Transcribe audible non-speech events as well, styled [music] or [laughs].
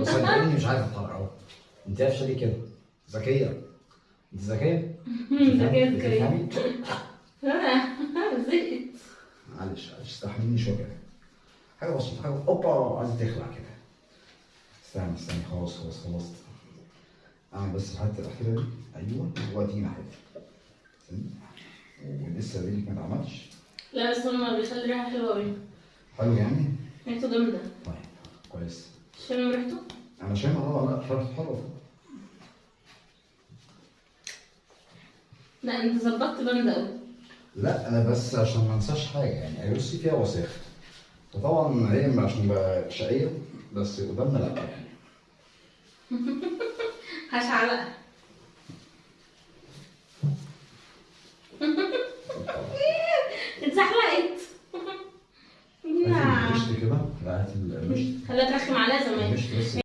بس صدقيني مش عارف اتحرك اهو أنت قافشه ليه كده؟ ذكية. أنت ذكية؟ [laughs] ذكية بتفهمي؟ ذكية. أنا زهقت [laughs] معلش معلش استحمليني شوية كده. حاجة بسيطة حاجة أوبا عايزه تخلع كده. استنى استنى خلاص خلاص خلصت اعمل بس الحته الأخيرة دي. أيوه وادي ناحيه استنى. ولسه رجلك ما اتعملش. لا بس هو ما بيخلي ريحة حلوة أوي. حلو يعني؟ ريحته جامدة. طيب كويس. شامم ريحته؟ أنا شايف آه لا حلو حلو لا أنت ظبطت أوي. لا أنا بس عشان ما أنساش حاجة يعني بصي فيها وساخه وطبعا هي عشان بقى شقية بس قدامنا لا يعني. [laughs] هشعلقها. المشط كده هاتي المشط خليها ترخم عليها زمان.